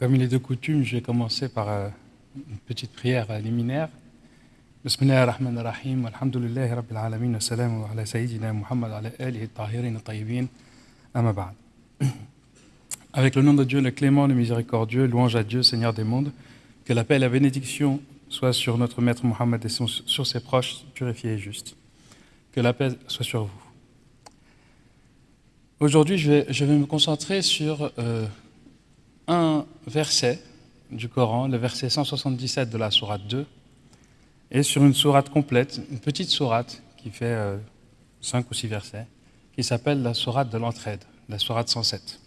Comme il est de coutume, je vais commencer par euh, une petite prière liminaire. Bismillah ar-Rahman ar-Rahim, alhamdulillahi rabbil alamin, wa salamu ala sayyidina Muhammad ala alihi tahirin tayyibin, amma. Avec le nom de Dieu, le clément, le miséricordieux, louange à Dieu, Seigneur des mondes, que la paix et la bénédiction soient sur notre maître Muhammad et sur ses proches purifiés et justes. Que la paix soit sur vous. Aujourd'hui, je vais, je vais, me concentrer sur euh, un verset du Coran, le verset 177 de la sourate 2, et sur une sourate complète, une petite sourate qui fait euh, 5 ou 6 versets, qui s'appelle la sourate de l'entraide, la sourate 107.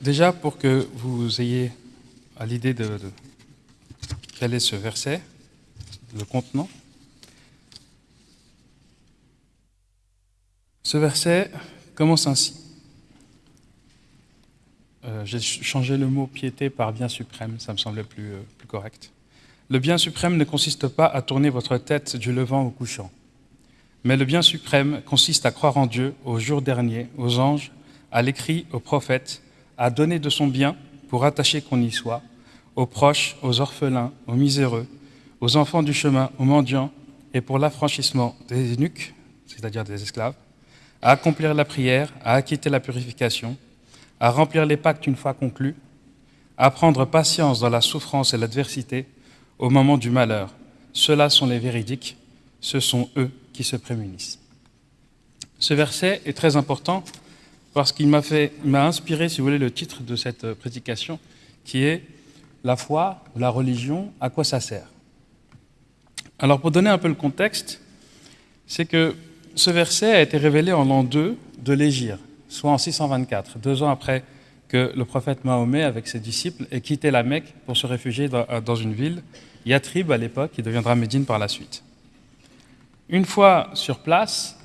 Déjà, pour que vous ayez à l'idée de, de quel est ce verset, le contenant, ce verset commence ainsi. Euh, J'ai changé le mot piété par bien suprême, ça me semblait plus, euh, plus correct. Le bien suprême ne consiste pas à tourner votre tête du levant au couchant, mais le bien suprême consiste à croire en Dieu, au jour dernier, aux anges, à l'écrit, aux prophètes, à donner de son bien pour attacher qu'on y soit, aux proches, aux orphelins, aux miséreux, aux enfants du chemin, aux mendiants, et pour l'affranchissement des eunuques, c'est-à-dire des esclaves, à accomplir la prière, à acquitter la purification, à remplir les pactes une fois conclus, à prendre patience dans la souffrance et l'adversité au moment du malheur. Ceux-là sont les véridiques, ce sont eux qui se prémunissent. Ce verset est très important parce qu'il m'a inspiré, si vous voulez, le titre de cette prédication, qui est la foi, la religion, à quoi ça sert? Alors pour donner un peu le contexte, c'est que ce verset a été révélé en l'an 2 de l'Égir, soit en 624, deux ans après que le prophète Mahomet, avec ses disciples, ait quitté la Mecque pour se réfugier dans une ville, Yatrib à l'époque, qui deviendra Médine par la suite. Une fois sur place,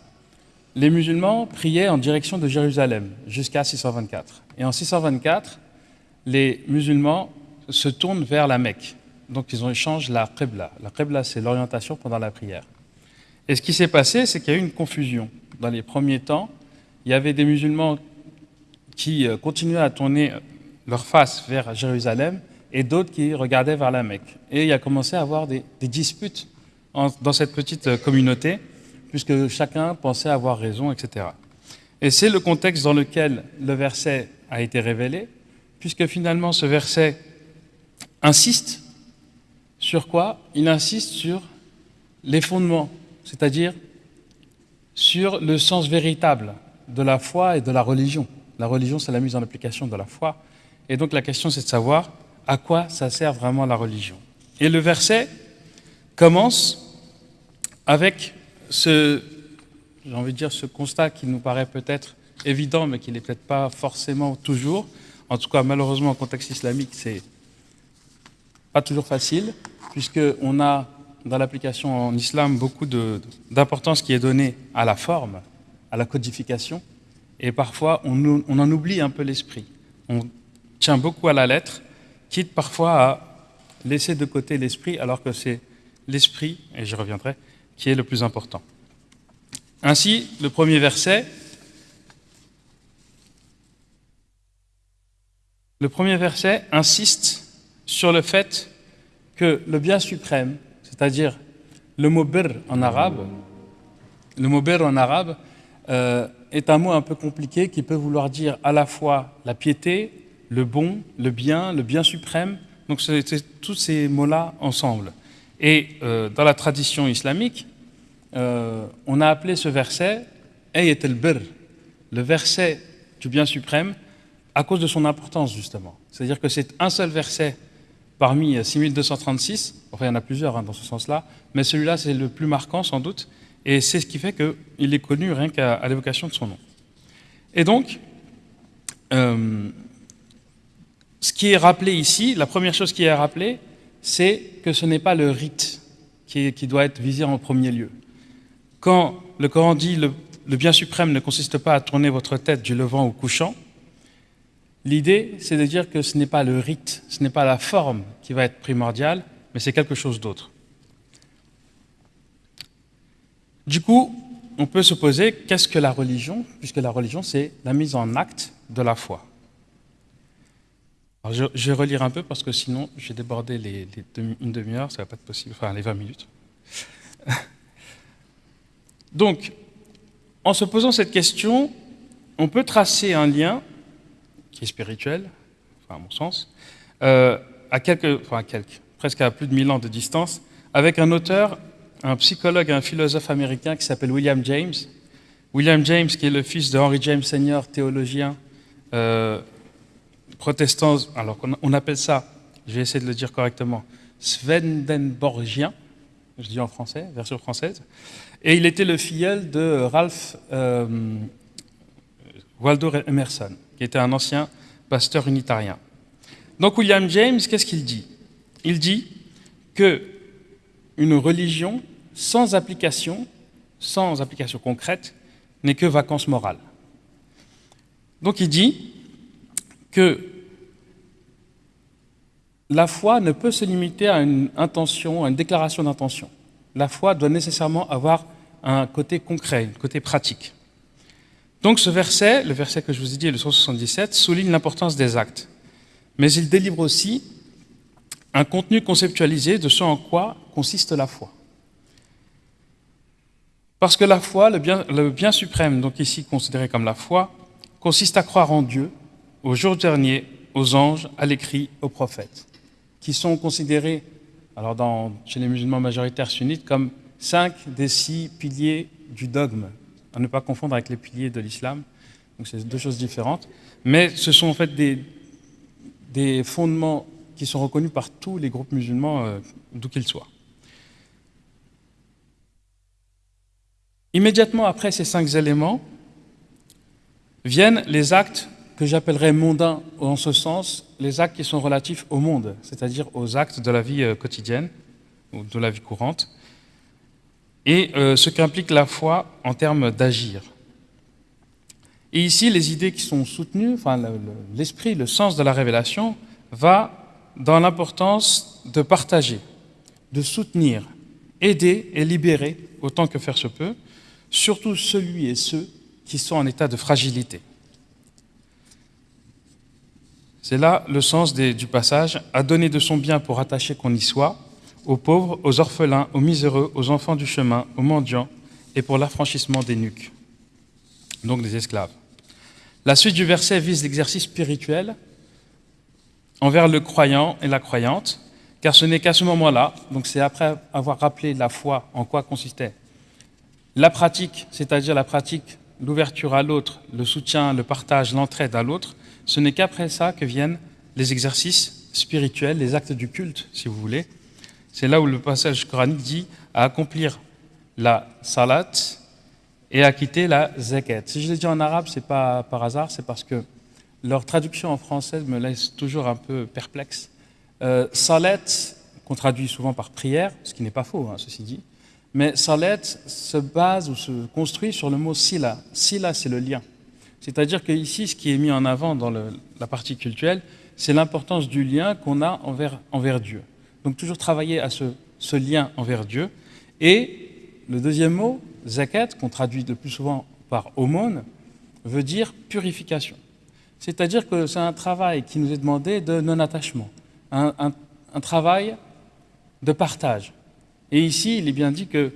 les musulmans priaient en direction de Jérusalem jusqu'à 624. Et en 624, les musulmans se tournent vers la Mecque. Donc ils ont échangé la Qibla. La Qibla, c'est l'orientation pendant la prière. Et ce qui s'est passé, c'est qu'il y a eu une confusion. Dans les premiers temps, il y avait des musulmans qui continuaient à tourner leur face vers Jérusalem et d'autres qui regardaient vers la Mecque. Et il y a commencé à avoir des, disputes dans cette petite communauté, puisque chacun pensait avoir raison, etc. Et c'est le contexte dans lequel le verset a été révélé, puisque finalement ce verset insiste sur quoi? Il insiste sur les fondements, c'est-à-dire sur le sens véritable de la foi et de la religion. La religion, c'est la mise en application de la foi. Et donc la question, c'est de savoir à quoi ça sert vraiment la religion. Et le verset commence avec ce, j'ai envie de dire, ce constat qui nous paraît peut-être évident, mais qui n'est peut-être pas forcément toujours. En tout cas, malheureusement, en contexte islamique, c'est pas toujours facile, puisqu'on a dans l'application en islam beaucoup d'importance qui est donnée à la forme, à la codification, et parfois on, en oublie un peu l'esprit. On tient beaucoup à la lettre, quitte parfois à laisser de côté l'esprit, alors que c'est l'esprit, et j'y reviendrai, qui est le plus important. Ainsi, le premier verset, le premier verset insiste sur le fait que le bien suprême, c'est-à-dire le mot bir en arabe, le mot bir en arabe euh, est un mot un peu compliqué qui peut vouloir dire à la fois la piété, le bon, le bien, le bien suprême. Donc c'est tous ces mots-là ensemble. Et euh, dans la tradition islamique, euh, on a appelé ce verset Ayat al-Bir, le verset du bien suprême, à cause de son importance justement. C'est-à-dire que c'est un seul verset parmi 6236, enfin il y en a plusieurs hein, dans ce sens-là, mais celui-là c'est le plus marquant sans doute, et c'est ce qui fait qu'il est connu rien qu'à l'évocation de son nom. Et donc, euh, ce qui est rappelé ici, la première chose qui est rappelée, c'est que ce n'est pas le rite qui, doit être visé en premier lieu. Quand le Coran dit le bien suprême ne consiste pas à tourner votre tête du levant au couchant, L'idée, c'est de dire que ce n'est pas le rite, ce n'est pas la forme qui va être primordiale, mais c'est quelque chose d'autre. Du coup, on peut se poser qu'est-ce que la religion? Puisque la religion, c'est la mise en acte de la foi. je, vais relire un peu parce que sinon, j'ai débordé une demi-heure, ça ne va pas être possible, enfin les 20 minutes. Donc, en se posant cette question, on peut tracer un lien qui est spirituel, enfin à mon sens, euh, à quelques, quelques, presque à plus de 1000 ans de distance, avec un auteur, un psychologue et un philosophe américain qui s'appelle William James. William James, qui est le fils de Henry James Senior, théologien euh, protestant, alors on appelle ça, je vais essayer de le dire correctement, Swedenborgien, je dis en français, version française, et il était le filleul de Ralph euh, Waldo Emerson, qui était un ancien pasteur unitarien. Donc William James, qu'est-ce qu'il dit? Il dit que une religion sans application, sans application concrète, n'est que vacances morales. Donc il dit que la foi ne peut se limiter à une intention, à une déclaration d'intention. La foi doit nécessairement avoir un côté concret, un côté pratique. Donc ce verset, le verset que je vous ai dit, le 177, souligne l'importance des actes. Mais il délivre aussi un contenu conceptualisé de ce en quoi consiste la foi. Parce que la foi, le bien, suprême, donc ici considéré comme la foi, consiste à croire en Dieu, au jour dernier, aux anges, à l'écrit, aux prophètes, qui sont considérés, alors chez les musulmans majoritaires sunnites, comme cinq des six piliers du dogme, à ne pas confondre avec les piliers de l'islam. Donc c'est deux choses différentes. Mais ce sont en fait des fondements qui sont reconnus par tous les groupes musulmans, euh, d'où qu'ils soient. Immédiatement après ces cinq éléments, viennent les actes que j'appellerais mondains en ce sens, les actes qui sont relatifs au monde, c'est-à-dire aux actes de la vie euh, quotidienne ou de la vie courante et euh, ce qu'implique la foi en termes d'agir. Et ici, les idées qui sont soutenues, enfin, l'esprit, le, sens de la révélation, va dans l'importance de partager, de soutenir, aider et libérer, autant que faire se peut, surtout celui et ceux qui sont en état de fragilité. C'est là le sens du passage, à donner de son bien pour attacher qu'on y soit, aux pauvres, aux orphelins, aux miséreux, aux enfants du chemin, aux mendiants, et pour l'affranchissement des nuques, donc des esclaves. La suite du verset vise l'exercice spirituel envers le croyant et la croyante, car ce n'est qu'à ce moment-là, donc c'est après avoir rappelé la foi en quoi consistait la pratique, c'est-à-dire la pratique, l'ouverture à l'autre, le soutien, le partage, l'entraide à l'autre, ce n'est qu'après ça que viennent les exercices spirituels, les actes du culte, si vous voulez, c'est là où le passage coranique dit à accomplir la salat et à quitter la zakat. Si je l'ai dit en arabe, c'est pas par hasard, c'est parce que leur traduction en français me laisse toujours un peu perplexe. Euh, qu'on traduit souvent par prière, ce qui n'est pas faux, hein, ceci dit, mais salat se base ou se construit sur le mot sila. Sila, c'est le lien. C'est-à-dire qu'ici, ce qui est mis en avant dans la partie culturelle, c'est l'importance du lien qu'on a envers, envers Dieu. Donc toujours travailler à ce, lien envers Dieu. Et le deuxième mot, zakat, qu'on traduit le plus souvent par aumône, veut dire purification. C'est-à-dire que c'est un travail qui nous est demandé de non-attachement, un, travail de partage. Et ici, il est bien dit que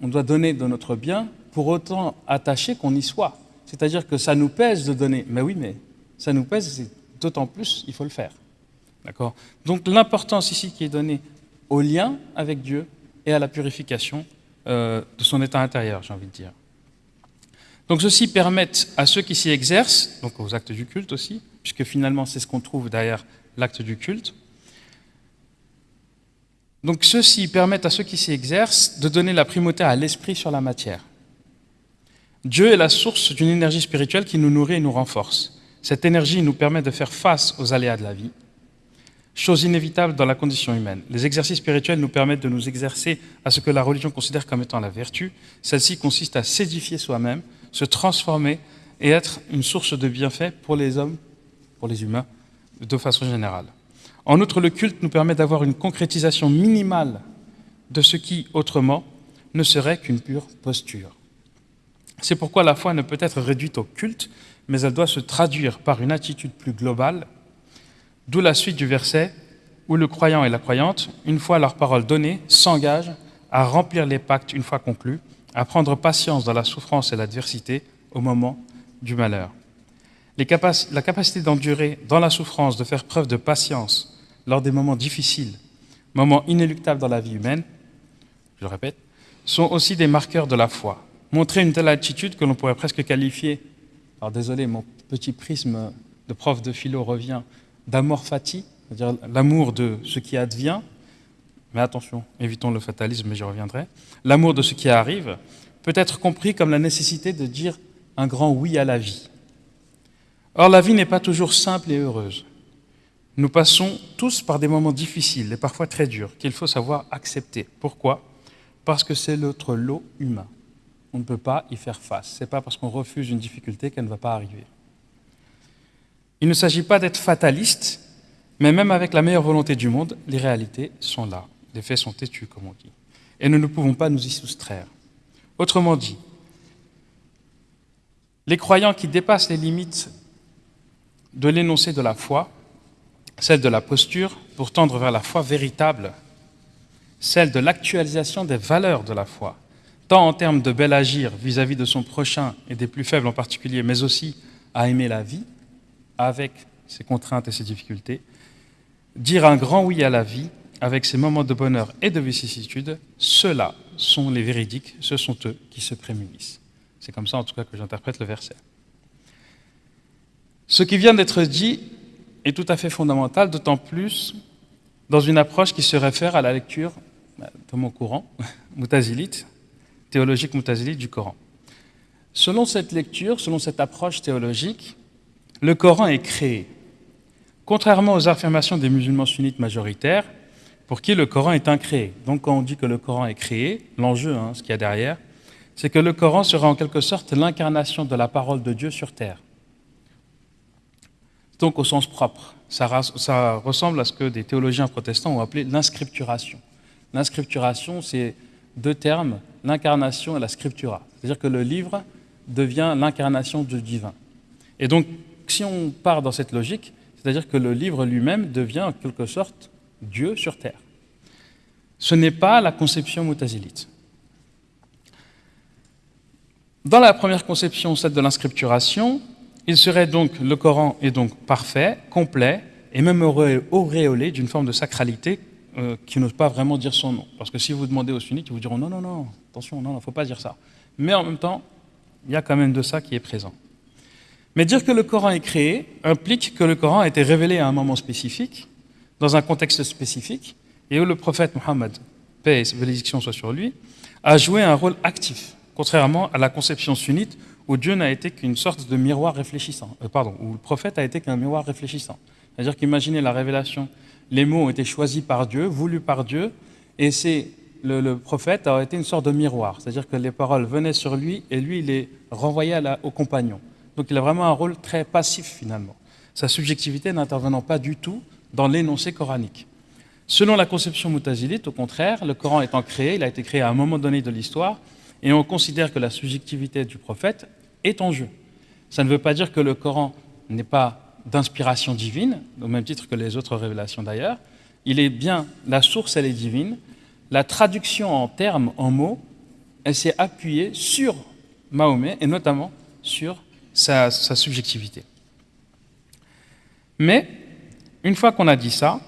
on doit donner de notre bien pour autant attacher qu'on y soit. C'est-à-dire que ça nous pèse de donner. Mais oui, mais ça nous pèse, d'autant plus, il faut le faire. D'accord? Donc l'importance ici qui est donnée au lien avec Dieu et à la purification euh, de son état intérieur, j'ai envie de dire. Donc ceci permet à ceux qui s'y exercent, donc aux actes du culte aussi, puisque finalement c'est ce qu'on trouve derrière l'acte du culte, donc ceci permet à ceux qui s'y exercent de donner la primauté à l'esprit sur la matière. Dieu est la source d'une énergie spirituelle qui nous nourrit et nous renforce. Cette énergie nous permet de faire face aux aléas de la vie, chose inévitable dans la condition humaine. Les exercices spirituels nous permettent de nous exercer à ce que la religion considère comme étant la vertu. Celle-ci consiste à s'édifier soi-même, se transformer et être une source de bienfait pour les hommes, pour les humains, de façon générale. En outre, le culte nous permet d'avoir une concrétisation minimale de ce qui, autrement, ne serait qu'une pure posture. C'est pourquoi la foi ne peut être réduite au culte, mais elle doit se traduire par une attitude plus globale, d'où la suite du verset où le croyant et la croyante, une fois leur parole donnée, s'engagent à remplir les pactes une fois conclus, à prendre patience dans la souffrance et l'adversité au moment du malheur. la capacité d'endurer dans la souffrance, de faire preuve de patience lors des moments difficiles, moments inéluctables dans la vie humaine, je le répète, sont aussi des marqueurs de la foi. Montrer une telle attitude que l'on pourrait presque qualifier, alors désolé, mon petit prisme de prof de philo revient, d'amor fati, c'est-à-dire l'amour de ce qui advient, mais attention, évitons le fatalisme, mais j'y reviendrai, l'amour de ce qui arrive peut être compris comme la nécessité de dire un grand oui à la vie. Or, la vie n'est pas toujours simple et heureuse. Nous passons tous par des moments difficiles et parfois très durs qu'il faut savoir accepter. Pourquoi? Parce que c'est notre lot humain. On ne peut pas y faire face. Ce n'est pas parce qu'on refuse une difficulté qu'elle ne va pas arriver. Il ne s'agit pas d'être fataliste, mais même avec la meilleure volonté du monde, les réalités sont là. Les faits sont têtus, comme on dit. Et nous ne pouvons pas nous y soustraire. Autrement dit, les croyants qui dépassent les limites de l'énoncé de la foi, celle de la posture, pour tendre vers la foi véritable, celle de l'actualisation des valeurs de la foi, tant en termes de bel agir vis-à-vis -vis de son prochain et des plus faibles en particulier, mais aussi à aimer la vie, avec ses contraintes et ses difficultés, dire un grand oui à la vie, avec ses moments de bonheur et de vicissitude, ceux-là sont les véridiques, ce sont eux qui se prémunissent. C'est comme ça en tout cas que j'interprète le verset. Ce qui vient d'être dit est tout à fait fondamental, d'autant plus dans une approche qui se réfère à la lecture de mon courant, moutazilite, théologique moutazilite du Coran. Selon cette lecture, selon cette approche théologique, le Coran est créé. Contrairement aux affirmations des musulmans sunnites majoritaires, pour qui le Coran est incréé. Donc quand on dit que le Coran est créé, l'enjeu, hein, ce qu'il y a derrière, c'est que le Coran sera en quelque sorte l'incarnation de la parole de Dieu sur terre. Donc au sens propre, ça, ça ressemble à ce que des théologiens protestants ont appelé l'inscripturation. L'inscripturation, c'est deux termes, l'incarnation et la scriptura. C'est-à-dire que le livre devient l'incarnation du divin. Et donc, si on part dans cette logique, c'est-à-dire que le livre lui-même devient en quelque sorte Dieu sur terre. Ce n'est pas la conception mutazilite. Dans la première conception, celle de l'inscripturation, il serait donc, le Coran est donc parfait, complet, et même auréolé d'une forme de sacralité euh, qui n'ose pas vraiment dire son nom. Parce que si vous demandez aux sunnites, ils vous diront non, non, non, attention, non, il ne faut pas dire ça. Mais en même temps, il y a quand même de ça qui est présent. Mais dire que le Coran est créé implique que le Coran a été révélé à un moment spécifique, dans un contexte spécifique, et où le prophète Mohammed, paix et bénédiction soit sur lui, a joué un rôle actif, contrairement à la conception sunnite où Dieu n'a été qu'une sorte de miroir réfléchissant, euh, pardon, où le prophète a été qu'un miroir réfléchissant. C'est-à-dire qu'imaginez la révélation, les mots ont été choisis par Dieu, voulus par Dieu, et c'est le, prophète a été une sorte de miroir, c'est-à-dire que les paroles venaient sur lui et lui il les renvoyait aux compagnons. Donc il a vraiment un rôle très passif finalement, sa subjectivité n'intervenant pas du tout dans l'énoncé coranique. Selon la conception moutazilite, au contraire, le Coran étant créé, il a été créé à un moment donné de l'histoire, et on considère que la subjectivité du prophète est en jeu. Ça ne veut pas dire que le Coran n'est pas d'inspiration divine, au même titre que les autres révélations d'ailleurs. Il est bien, la source, elle est divine. La traduction en termes, en mots, elle s'est appuyée sur Mahomet, et notamment sur sa, subjectivité. Mais, une fois qu'on a dit ça,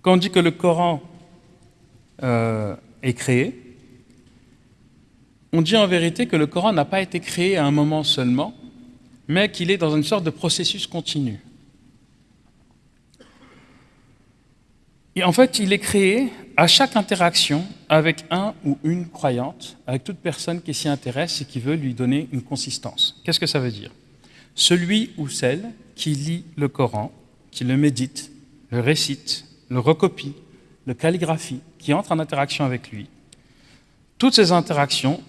quand on dit que le Coran euh, est créé, on dit en vérité que le Coran n'a pas été créé à un moment seulement, mais qu'il est dans une sorte de processus continu. Et en fait, il est créé à chaque interaction avec un ou une croyante, avec toute personne qui s'y intéresse et qui veut lui donner une consistance. Qu'est-ce que ça veut dire? Celui ou celle qui lit le Coran, qui le médite, le récite, le recopie, le calligraphie, qui entre en interaction avec lui, toutes ces interactions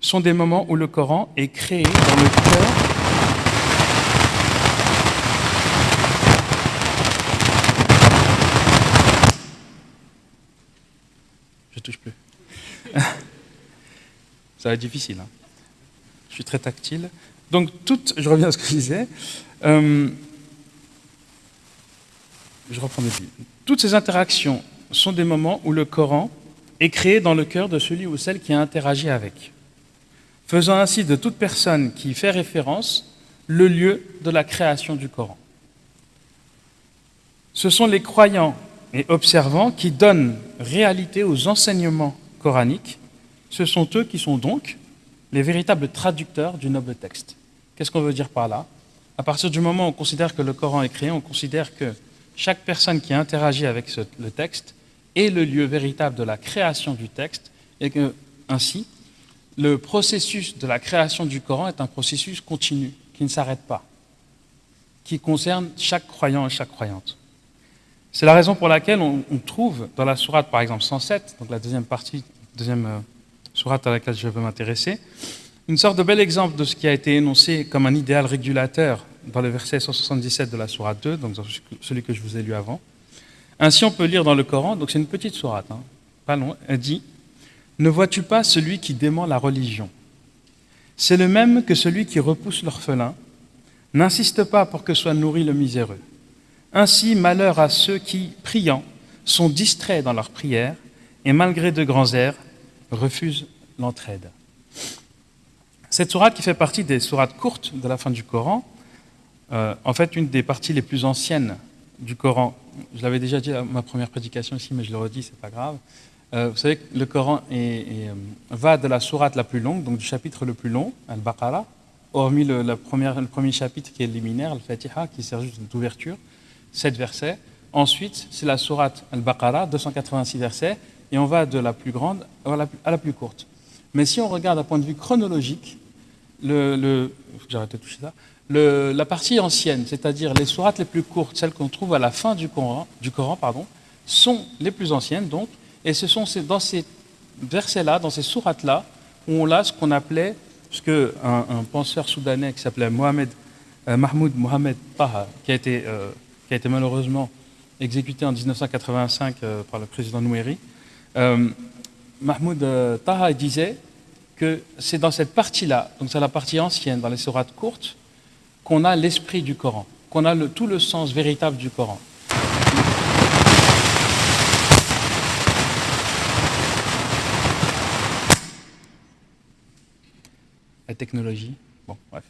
sont des moments où le Coran est créé dans le cœur touche plus. Ça va être difficile. Hein. Je suis très tactile. Donc, je reviens à ce que je disais. Euh, je reprends mes Toutes ces interactions sont des moments où le Coran est créé dans le cœur de celui ou celle qui a interagi avec, faisant ainsi de toute personne qui fait référence le lieu de la création du Coran. Ce sont les croyants et observants qui donnent réalité aux enseignements coraniques. Ce sont eux qui sont donc les véritables traducteurs du noble texte. Qu'est-ce qu'on veut dire par là? À partir du moment où on considère que le Coran est créé, on considère que chaque personne qui interagit avec le texte est le lieu véritable de la création du texte et que, ainsi, le processus de la création du Coran est un processus continu, qui ne s'arrête pas, qui concerne chaque croyant et chaque croyante. C'est la raison pour laquelle on, trouve dans la sourate, par exemple 107, donc la deuxième partie, deuxième euh, sourate à laquelle je veux m'intéresser, une sorte de bel exemple de ce qui a été énoncé comme un idéal régulateur dans le verset 177 de la sourate 2, donc celui que je vous ai lu avant. Ainsi, on peut lire dans le Coran, donc c'est une petite sourate, hein, pas long, elle dit Ne vois-tu pas celui qui dément la religion? C'est le même que celui qui repousse l'orphelin. N'insiste pas pour que soit nourri le miséreux. Ainsi, malheur à ceux qui, priant, sont distraits dans leur prière et, malgré de grands airs, refusent l'entraide. Cette sourate qui fait partie des sourates courtes de la fin du Coran, euh, en fait une des parties les plus anciennes du Coran. Je l'avais déjà dit à ma première prédication ici, mais je le redis, c'est pas grave. Euh, vous savez que le Coran euh, va de la sourate la plus longue, donc du chapitre le plus long, Al-Baqarah, hormis le, premier chapitre qui est liminaire, Al-Fatiha, qui sert juste d'ouverture, 7 versets. Ensuite, c'est la sourate Al-Baqarah, 286 versets, et on va de la plus grande à la plus, courte. Mais si on regarde d'un point de vue chronologique, le, de toucher ça, la partie ancienne, c'est-à-dire les sourates les plus courtes, celles qu'on trouve à la fin du Coran, du Coran pardon, sont les plus anciennes, donc, et ce sont dans ces versets-là, dans ces sourates-là, où on a ce qu'on appelait, ce un penseur soudanais qui s'appelait euh, Mahmoud Mohamed Taha, qui a été, euh, qui a été malheureusement exécuté en 1985 euh, par le président Nouéry, Mahmoud Taha disait que c'est dans cette partie-là, donc c'est la partie ancienne, dans les sourates courtes, qu'on a l'esprit du Coran, qu'on a tout le sens véritable du Coran. La technologie, bon, bref.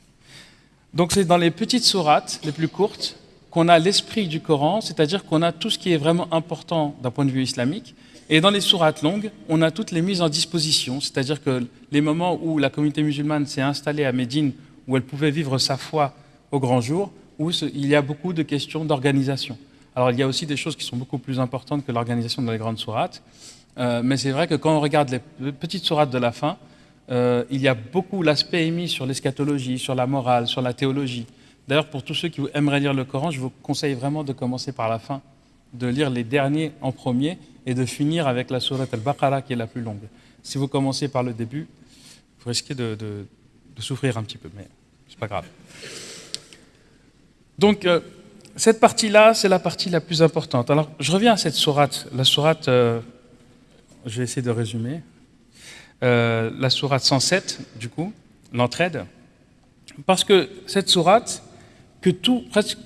Donc c'est dans les petites sourates, les plus courtes, qu'on a l'esprit du Coran, c'est-à-dire qu'on a tout ce qui est vraiment important d'un point de vue islamique, et dans les sourates longues, on a toutes les mises en disposition, c'est-à-dire que les moments où la communauté musulmane s'est installée à Médine, où elle pouvait vivre sa foi au grand jour, où il y a beaucoup de questions d'organisation. Alors il y a aussi des choses qui sont beaucoup plus importantes que l'organisation dans les grandes sourates, euh, mais c'est vrai que quand on regarde les petites sourates de la fin, euh, il y a beaucoup l'aspect émis sur l'eschatologie, sur la morale, sur la théologie. D'ailleurs, pour tous ceux qui aimeraient lire le Coran, je vous conseille vraiment de commencer par la fin, de lire les derniers en premier, et de finir avec la sourate al-Baqarah qui est la plus longue. Si vous commencez par le début, vous risquez de, souffrir un petit peu, mais c'est pas grave. Donc, euh, cette partie-là, c'est la partie la plus importante. Alors, je reviens à cette sourate. La sourate, euh, je vais essayer de résumer. Euh, la sourate 107, du coup, l'entraide. Parce que cette sourate, que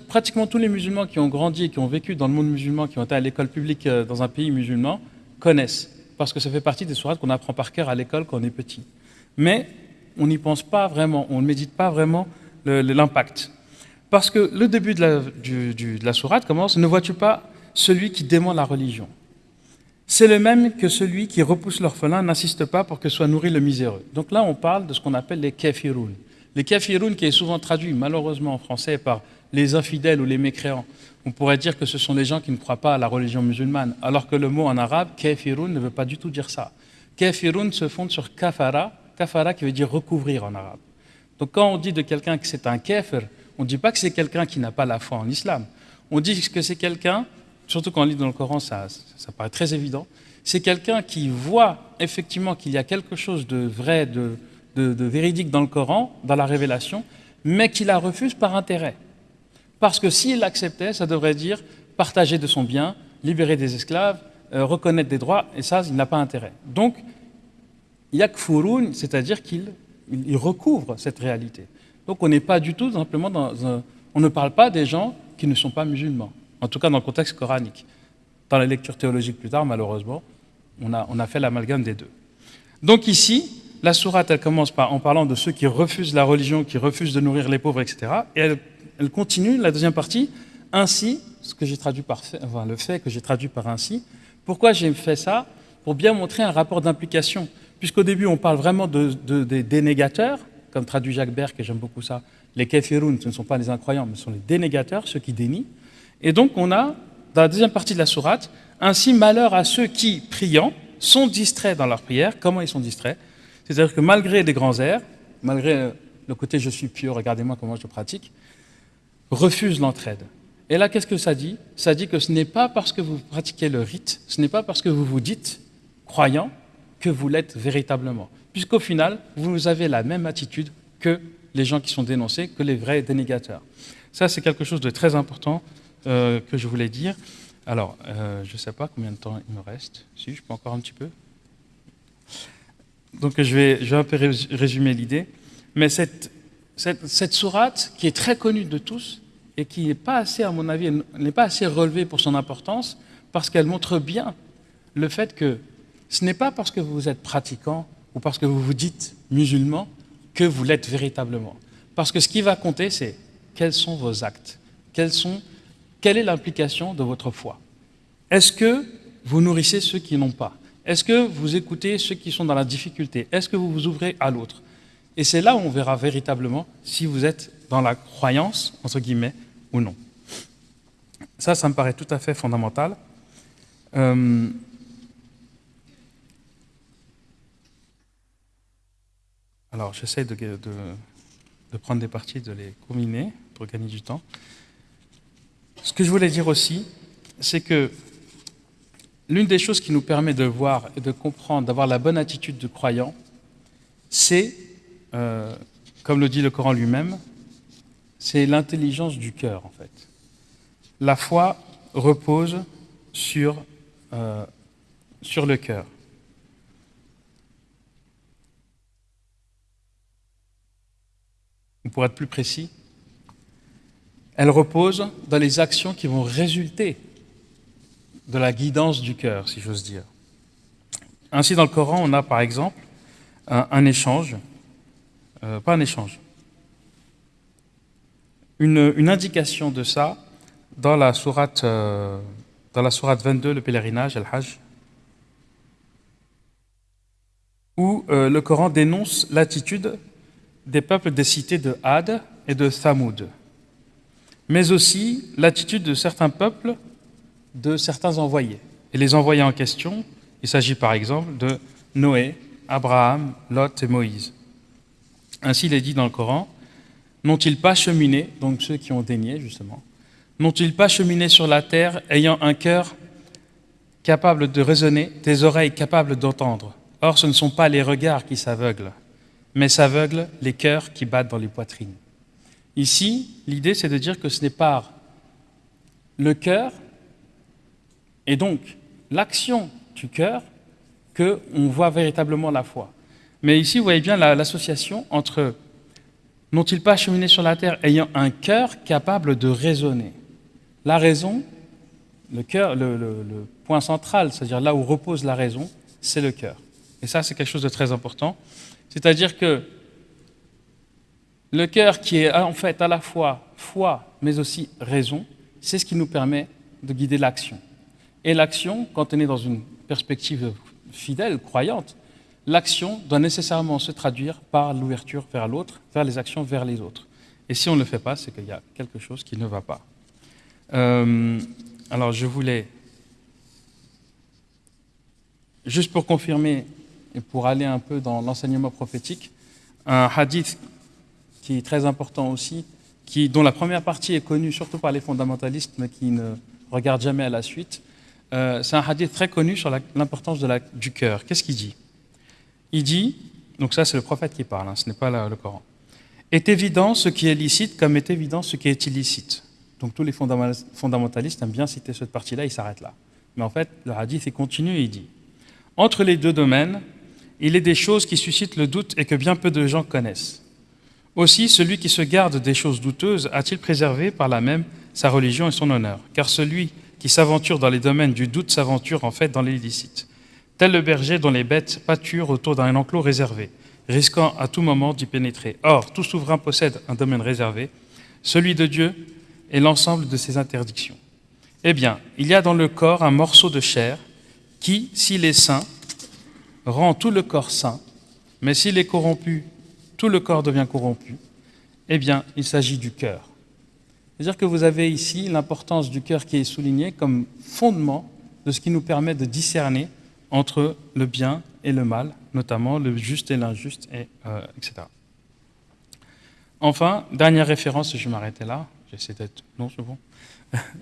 pratiquement tous les musulmans qui ont grandi et qui ont vécu dans le monde musulman, qui ont été à l'école publique dans un pays musulman, connaissent. Parce que ça fait partie des sourates qu'on apprend par cœur à l'école quand on est petit. Mais on n'y pense pas vraiment, on ne médite pas vraiment l'impact. Parce que le début de la, la sourate commence Ne vois-tu pas celui qui dément la religion? C'est le même que celui qui repousse l'orphelin, n'insiste pas pour que soit nourri le miséreux. Donc là, on parle de ce qu'on appelle les kafiroun. Les kafiroun, qui est souvent traduit malheureusement en français par les infidèles ou les mécréants, on pourrait dire que ce sont les gens qui ne croient pas à la religion musulmane, alors que le mot en arabe, kafiroun, ne veut pas du tout dire ça. Kafiroun se fonde sur kafara, kafara qui veut dire recouvrir en arabe. Donc quand on dit de quelqu'un que c'est un kafir, on ne dit pas que c'est quelqu'un qui n'a pas la foi en islam. On dit que c'est quelqu'un, surtout quand on lit dans le Coran, ça, ça paraît très évident, c'est quelqu'un qui voit effectivement qu'il y a quelque chose de vrai, de, véridique dans le Coran, dans la révélation, mais qu'il la refuse par intérêt. Parce que s'il l'acceptait, ça devrait dire partager de son bien, libérer des esclaves, euh, reconnaître des droits, et ça, il n'a pas intérêt. Donc, yakfurun, c'est-à-dire qu'il il recouvre cette réalité. Donc on n'est pas du tout simplement dans un... On ne parle pas des gens qui ne sont pas musulmans, en tout cas dans le contexte coranique. Dans la lecture théologique plus tard, malheureusement, on a, on a fait l'amalgame des deux. Donc ici, la sourate, elle commence par, en parlant de ceux qui refusent la religion, qui refusent de nourrir les pauvres, etc. Et elle, continue, la deuxième partie, ainsi, ce que j'ai traduit par le fait que j'ai traduit par ainsi. Pourquoi j'ai fait ça? Pour bien montrer un rapport d'implication. Puisqu'au début, on parle vraiment de, des dénégateurs, comme traduit Jacques Berck, et j'aime beaucoup ça. Les kefiroun, ce ne sont pas les incroyants, mais ce sont les dénégateurs, ceux qui dénient. Et donc, on a, dans la deuxième partie de la sourate, ainsi malheur à ceux qui, priant, sont distraits dans leur prière. Comment ils sont distraits? C'est-à-dire que malgré les grands airs, malgré le côté je suis pieux, regardez-moi comment je pratique, refusent l'entraide. Et là, qu'est-ce que ça dit? Ça dit que ce n'est pas parce que vous pratiquez le rite, ce n'est pas parce que vous vous dites croyant que vous l'êtes véritablement. Puisqu'au final, vous avez la même attitude que les gens qui sont dénoncés, que les vrais dénégateurs. Ça, c'est quelque chose de très important euh, que je voulais dire. Alors, euh, je ne sais pas combien de temps il me reste. Si, je peux encore un petit peu. Donc, je vais, un peu résumer l'idée. Mais cette, cette, cette sourate, qui est très connue de tous, et qui n'est pas assez, à mon avis, n'est pas assez relevée pour son importance, parce qu'elle montre bien le fait que ce n'est pas parce que vous êtes pratiquant parce que vous vous dites musulman que vous l'êtes véritablement. Parce que ce qui va compter, c'est quels sont vos actes, quelle est l'implication de votre foi. Est-ce que vous nourrissez ceux qui n'ont pas? Est-ce que vous écoutez ceux qui sont dans la difficulté? Est-ce que vous vous ouvrez à l'autre? Et c'est là où on verra véritablement si vous êtes dans la croyance, entre guillemets, ou non. Ça, ça me paraît tout à fait fondamental. Euh, alors, j'essaie de, prendre des parties, de les combiner pour gagner du temps. Ce que je voulais dire aussi, c'est que l'une des choses qui nous permet de voir et de comprendre, d'avoir la bonne attitude de croyant, c'est, euh, comme le dit le Coran lui-même, c'est l'intelligence du cœur, en fait. La foi repose sur, euh, sur le cœur. Pour être plus précis, elle repose dans les actions qui vont résulter de la guidance du cœur, si j'ose dire. Ainsi, dans le Coran, on a par exemple un, échange, euh, pas un échange, une, indication de ça dans la sourate, euh, dans la sourate 22, le pèlerinage, Al-Hajj, où euh, le Coran dénonce l'attitude des peuples des cités de Had et de Thamoud, mais aussi l'attitude de certains peuples de certains envoyés. Et les envoyés en question, il s'agit par exemple de Noé, Abraham, Lot et Moïse. Ainsi, il est dit dans le Coran N'ont-ils pas cheminé, donc ceux qui ont dénié justement, n'ont-ils pas cheminé sur la terre ayant un cœur capable de raisonner, des oreilles capables d'entendre? Or, ce ne sont pas les regards qui s'aveuglent, mais s'aveuglent les cœurs qui battent dans les poitrines. Ici, l'idée, c'est de dire que ce n'est pas le cœur et donc l'action du cœur qu'on voit véritablement la foi. Mais ici, vous voyez bien l'association entre N'ont-ils pas cheminé sur la terre ayant un cœur capable de raisonner? La raison, le cœur, le, point central, c'est-à-dire là où repose la raison, c'est le cœur. Et ça, c'est quelque chose de très important. C'est-à-dire que le cœur qui est en fait à la fois foi, mais aussi raison, c'est ce qui nous permet de guider l'action. Et l'action, quand on est dans une perspective fidèle, croyante, l'action doit nécessairement se traduire par l'ouverture vers l'autre, vers les actions vers les autres. Et si on ne le fait pas, c'est qu'il y a quelque chose qui ne va pas. Euh, alors je voulais, juste pour confirmer et pour aller un peu dans l'enseignement prophétique, un hadith qui est très important aussi, qui, dont la première partie est connue surtout par les fondamentalistes, mais qui ne regardent jamais à la suite. Euh, c'est un hadith très connu sur l'importance du cœur. Qu'est-ce qu'il dit? Il dit, donc ça c'est le prophète qui parle, hein, ce n'est pas le Coran, est évident ce qui est licite comme est évident ce qui est illicite. Donc tous les fondamentalistes aiment bien citer cette partie-là, ils s'arrêtent là. Mais en fait, le hadith il continue et il dit, entre les deux domaines, il est des choses qui suscitent le doute et que bien peu de gens connaissent. Aussi, celui qui se garde des choses douteuses a-t-il préservé par là même sa religion et son honneur? Car celui qui s'aventure dans les domaines du doute s'aventure en fait dans l'illicite. Tel le berger dont les bêtes pâturent autour d'un enclos réservé, risquant à tout moment d'y pénétrer. Or, tout souverain possède un domaine réservé, celui de Dieu et l'ensemble de ses interdictions. Eh bien, il y a dans le corps un morceau de chair qui, s'il est sain, rend tout le corps sain, mais s'il est corrompu, tout le corps devient corrompu. Eh bien, il s'agit du cœur. C'est-à-dire que vous avez ici l'importance du cœur qui est soulignée comme fondement de ce qui nous permet de discerner entre le bien et le mal, notamment le juste et l'injuste, euh, etc. Enfin, dernière référence, je vais m'arrêter là. J'essaie d'être. Non,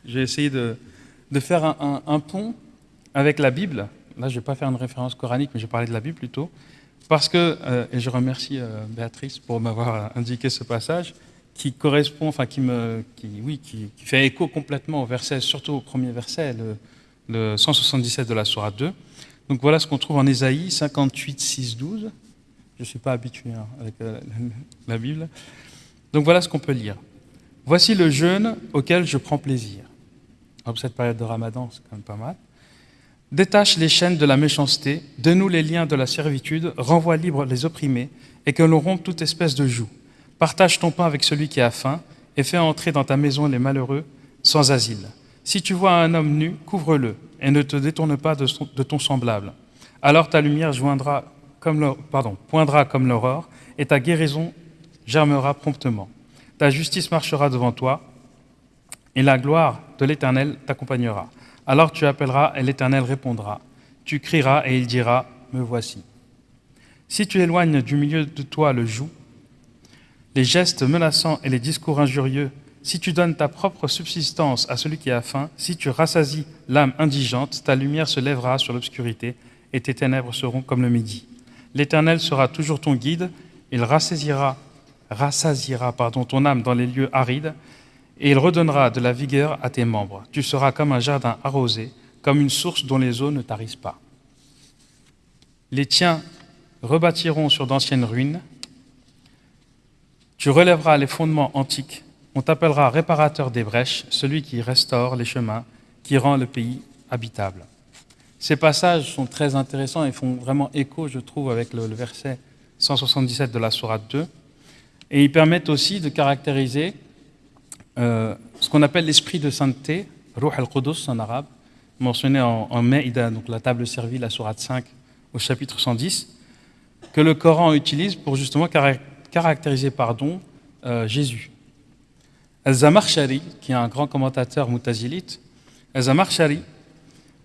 je vais essayer de, faire un, pont avec la Bible. Là, je ne vais pas faire une référence coranique, mais je vais parler de la Bible plutôt. Parce que, euh, et je remercie euh, Béatrice pour m'avoir indiqué ce passage, qui correspond, enfin, qui, me, qui, oui, qui, fait écho complètement au verset, surtout au premier verset, le, le 177 de la Sourate 2. Donc voilà ce qu'on trouve en Ésaïe 58, 6, 12. Je ne suis pas habitué hein, avec euh, la Bible. Donc voilà ce qu'on peut lire. Voici le jeûne auquel je prends plaisir. Alors, cette période de ramadan, c'est quand même pas mal. Détache les chaînes de la méchanceté, dénoue les liens de la servitude, renvoie libre les opprimés, et que l'on rompe toute espèce de joug. Partage ton pain avec celui qui a faim, et fais entrer dans ta maison les malheureux sans asile. Si tu vois un homme nu, couvre-le, et ne te détourne pas de, ton semblable. Alors ta lumière joindra comme pardon, poindra comme l'aurore, et ta guérison germera promptement. Ta justice marchera devant toi, et la gloire de l'Éternel t'accompagnera. Alors tu appelleras, et l'Éternel répondra. Tu crieras, et il dira, Me voici. Si tu éloignes du milieu de toi le joug, les gestes menaçants et les discours injurieux, si tu donnes ta propre subsistance à celui qui a faim, si tu rassasies l'âme indigente, ta lumière se lèvera sur l'obscurité et tes ténèbres seront comme le midi. L'Éternel sera toujours ton guide, il rassasiera pardon, ton âme dans les lieux arides et il redonnera de la vigueur à tes membres. Tu seras comme un jardin arrosé, comme une source dont les eaux ne tarissent pas. Les tiens rebâtiront sur d'anciennes ruines, tu relèveras les fondements antiques on t'appellera réparateur des brèches, celui qui restaure les chemins, qui rend le pays habitable. Ces passages sont très intéressants et font vraiment écho, je trouve, avec le, verset 177 de la Sourate 2. Et ils permettent aussi de caractériser euh, ce qu'on appelle l'esprit de sainteté, Ruh al-Qudus en arabe, mentionné en, en Maïda, donc la table servie, la Sourate 5, au chapitre 110, que le Coran utilise pour justement caractériser pardon, euh, Jésus. Al-Zamarshari, qui est un grand commentateur moutazilite, Al-Zamarshari,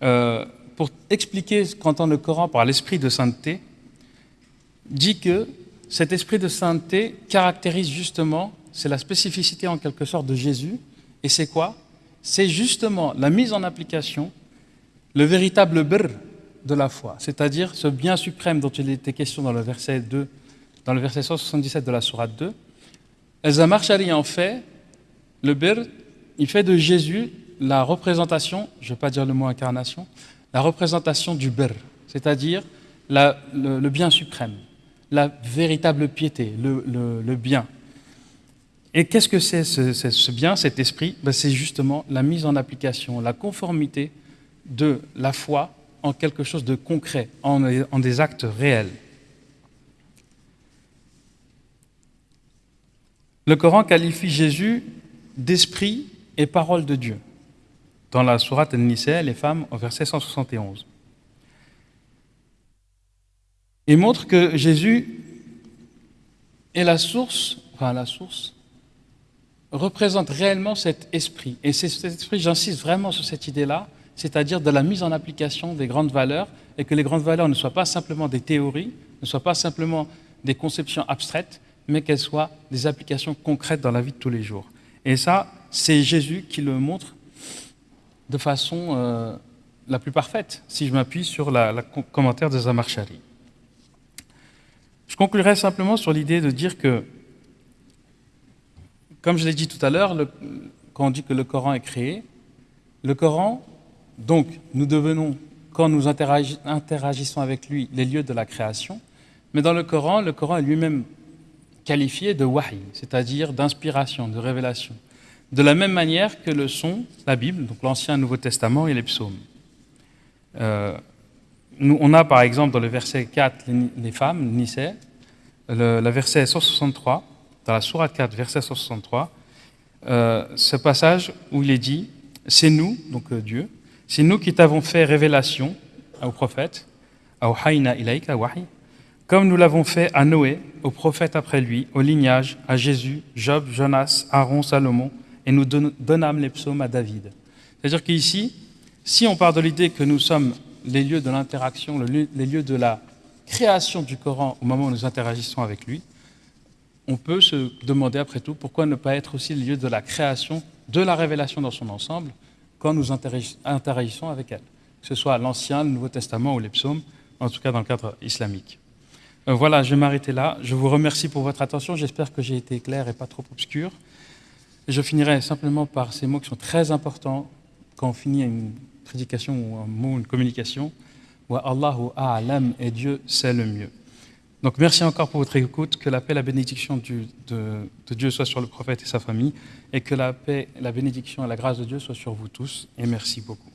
euh, pour expliquer ce qu'entend le Coran par l'esprit de sainteté, dit que cet esprit de sainteté caractérise justement, c'est la spécificité en quelque sorte de Jésus, et c'est quoi? C'est justement la mise en application, le véritable brr de la foi, c'est-à-dire ce bien suprême dont il était question dans le verset 2, dans le verset 177 de la Sourate 2. El-Zamarshari en fait le bir, il fait de Jésus la représentation, je ne vais pas dire le mot incarnation, la représentation du bir, c'est-à-dire le, bien suprême, la véritable piété, le, bien. Et qu'est-ce que c'est ce, bien, cet esprit? Ben, C'est justement la mise en application, la conformité de la foi en quelque chose de concret, en, des actes réels. Le Coran qualifie Jésus d'esprit et parole de Dieu. Dans la sourate An-Nisa, les femmes, au verset 171. Il montre que Jésus est la source, enfin la source, représente réellement cet esprit. Et c'est cet esprit, j'insiste vraiment sur cette idée-là, c'est-à-dire de la mise en application des grandes valeurs, et que les grandes valeurs ne soient pas simplement des théories, ne soient pas simplement des conceptions abstraites, mais qu'elles soient des applications concrètes dans la vie de tous les jours. Et ça, c'est Jésus qui le montre de façon euh, la plus parfaite, si je m'appuie sur le commentaire de Zamarchari. Je conclurai simplement sur l'idée de dire que, comme je l'ai dit tout à l'heure, quand on dit que le Coran est créé, le Coran, donc, nous devenons quand nous interagissons avec lui, les lieux de la création. Mais dans le Coran, le Coran est lui-même qualifié de wahi, c'est-à-dire d'inspiration, de révélation. De la même manière que le sont la Bible, donc l'Ancien le Nouveau Testament et les psaumes. Euh, on a par exemple dans le verset 4 les, femmes, Nissé, le, le, verset 163, dans la Sourate 4, verset 163, euh, ce passage où il est dit C'est nous, donc euh, Dieu, c'est nous qui t'avons fait révélation au prophète, comme nous l'avons fait à Noé, au prophète après lui, au lignage, à Jésus, Job, Jonas, Aaron, Salomon, et nous donnâmes les psaumes à David. C'est-à-dire qu'ici, si on part de l'idée que nous sommes les lieux de l'interaction, les lieux de la création du Coran au moment où nous interagissons avec lui, on peut se demander après tout pourquoi ne pas être aussi le lieu de la création, de la révélation dans son ensemble, quand nous interagissons avec elle, que ce soit l'Ancien, le Nouveau Testament ou les psaumes, en tout cas dans le cadre islamique. Euh, voilà, je vais m'arrêter là. Je vous remercie pour votre attention. J'espère que j'ai été clair et pas trop obscur. Je finirai simplement par ces mots qui sont très importants quand on finit une prédication ou un mot, une communication. Wa Allahu a'lam et Dieu sait le mieux. Donc merci encore pour votre écoute, que la paix et la bénédiction de, Dieu soient sur le prophète et sa famille, et que la paix, la bénédiction et la grâce de Dieu soient sur vous tous, et merci beaucoup.